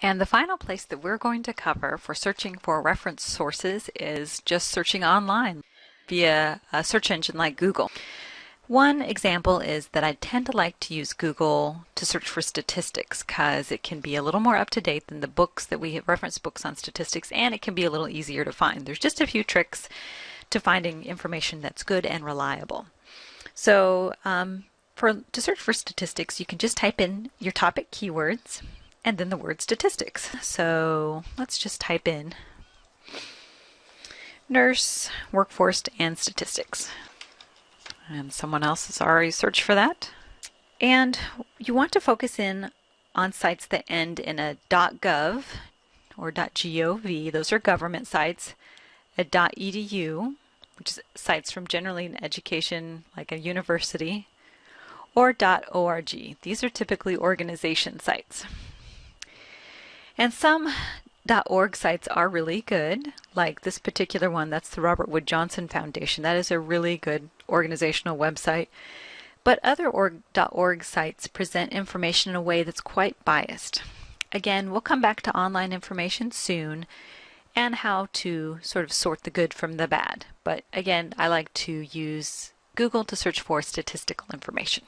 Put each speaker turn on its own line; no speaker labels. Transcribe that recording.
And the final place that we're going to cover for searching for reference sources is just searching online via a search engine like Google. One example is that I tend to like to use Google to search for statistics because it can be a little more up to date than the books that we have reference books on statistics and it can be a little easier to find. There's just a few tricks to finding information that's good and reliable. So um, for to search for statistics, you can just type in your topic keywords and then the word statistics. So let's just type in nurse, workforce, and statistics. And someone else has already searched for that. And you want to focus in on sites that end in a .gov or .gov, those are government sites, a .edu, which is sites from generally an education like a university, or .org. These are typically organization sites. And some .org sites are really good, like this particular one, that's the Robert Wood Johnson Foundation. That is a really good organizational website. But other org, .org sites present information in a way that's quite biased. Again, we'll come back to online information soon and how to sort of sort the good from the bad. But again, I like to use Google to search for statistical information.